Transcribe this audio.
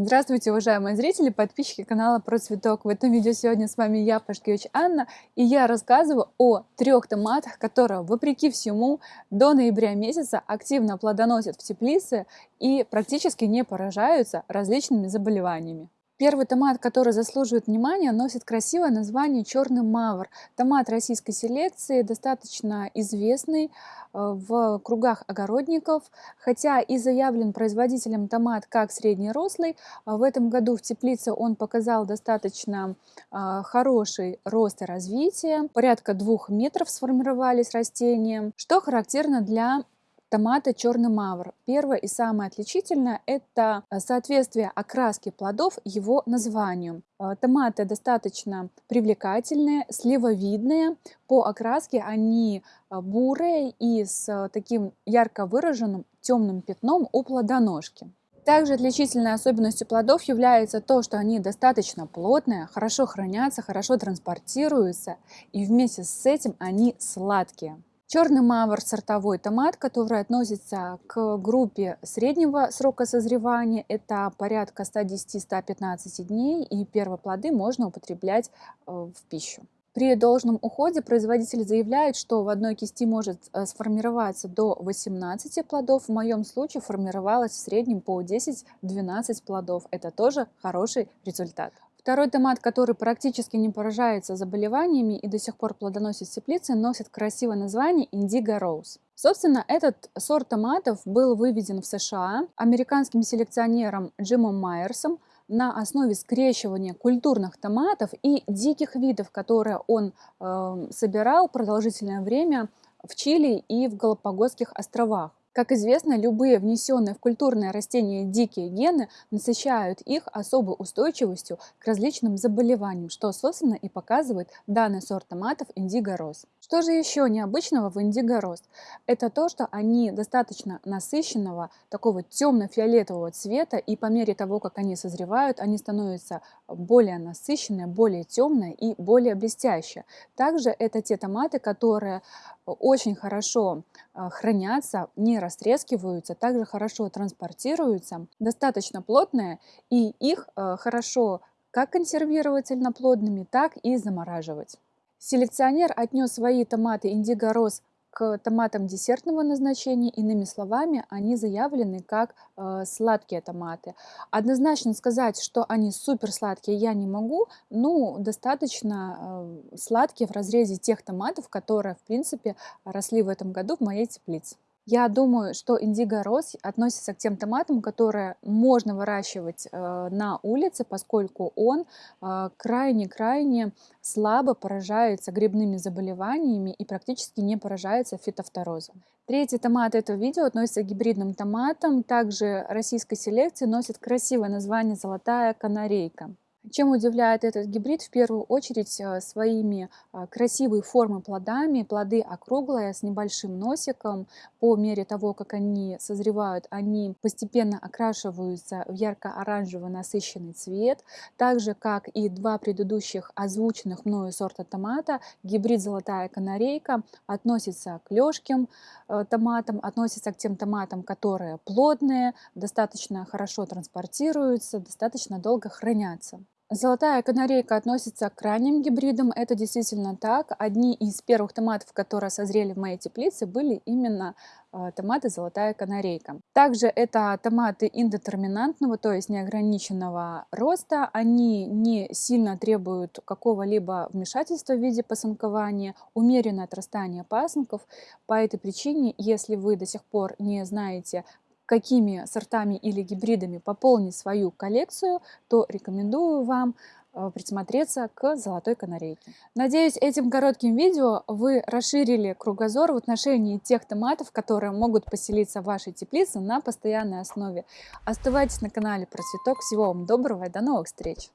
Здравствуйте, уважаемые зрители, подписчики канала Про Цветок. В этом видео сегодня с вами я, Пашкевич Анна, и я рассказываю о трех томатах, которые, вопреки всему, до ноября месяца активно плодоносят в теплице и практически не поражаются различными заболеваниями. Первый томат, который заслуживает внимания, носит красивое название «Черный мавр». Томат российской селекции, достаточно известный э, в кругах огородников, хотя и заявлен производителем томат как среднерослый. А в этом году в теплице он показал достаточно э, хороший рост и развитие. Порядка двух метров сформировались растения, что характерно для Томаты черный мавр. Первое и самое отличительное – это э, соответствие окраски плодов его названию. Э, томаты достаточно привлекательные, сливовидные. По окраске они э, бурые и с таким ярко выраженным темным пятном у плодоножки. Также отличительной особенностью плодов является то, что они достаточно плотные, хорошо хранятся, хорошо транспортируются и вместе с этим они сладкие. Черный мавр – сортовой томат, который относится к группе среднего срока созревания. Это порядка 110-115 дней, и первые плоды можно употреблять э, в пищу. При должном уходе производитель заявляет, что в одной кисти может э, сформироваться до 18 плодов. В моем случае формировалось в среднем по 10-12 плодов. Это тоже хороший результат. Второй томат, который практически не поражается заболеваниями и до сих пор плодоносит в теплице, носит красивое название Indigo Rose. Собственно, этот сорт томатов был выведен в США американским селекционером Джимом Майерсом на основе скрещивания культурных томатов и диких видов, которые он э, собирал продолжительное время в Чили и в Галапагосских островах. Как известно, любые внесенные в культурное растение дикие гены насыщают их особой устойчивостью к различным заболеваниям, что, собственно, и показывает данный сорт томатов Индиго Рос. Что же еще необычного в Индиго Рос? Это то, что они достаточно насыщенного, такого темно-фиолетового цвета, и по мере того, как они созревают, они становятся более насыщенные, более темные и более блестящие. Также это те томаты, которые очень хорошо а, хранятся, не растрескиваются, также хорошо транспортируются, достаточно плотные, и их а, хорошо как консервировать цельноплодными, так и замораживать. Селекционер отнес свои томаты Индиго Рос к томатам десертного назначения. Иными словами, они заявлены как э, сладкие томаты. Однозначно сказать, что они супер сладкие, я не могу. Ну, достаточно э, сладкие в разрезе тех томатов, которые, в принципе, росли в этом году в моей теплице. Я думаю, что индиго рос относится к тем томатам, которые можно выращивать э, на улице, поскольку он э, крайне-крайне слабо поражается грибными заболеваниями и практически не поражается фитофторозом. Третий томат этого видео относится к гибридным томатам. Также российской селекции носит красивое название «Золотая канарейка». Чем удивляет этот гибрид? В первую очередь э, своими э, красивой формы плодами. Плоды округлые, с небольшим носиком. По мере того, как они созревают, они постепенно окрашиваются в ярко-оранжевый насыщенный цвет. Так же, как и два предыдущих озвученных мною сорта томата, гибрид «Золотая канарейка» относится к лёжким э, томатам, относится к тем томатам, которые плотные, достаточно хорошо транспортируются, достаточно долго хранятся. Золотая канарейка относится к ранним гибридам. Это действительно так. Одни из первых томатов, которые созрели в моей теплице, были именно э, томаты золотая канарейка. Также это томаты индетерминантного, то есть неограниченного роста. Они не сильно требуют какого-либо вмешательства в виде пасынкования, умеренное отрастание пасынков. По этой причине, если вы до сих пор не знаете, какими сортами или гибридами пополнить свою коллекцию, то рекомендую вам э, присмотреться к золотой канарейке. Надеюсь, этим коротким видео вы расширили кругозор в отношении тех томатов, которые могут поселиться в вашей теплице на постоянной основе. Оставайтесь на канале Про Цветок. Всего вам доброго и до новых встреч!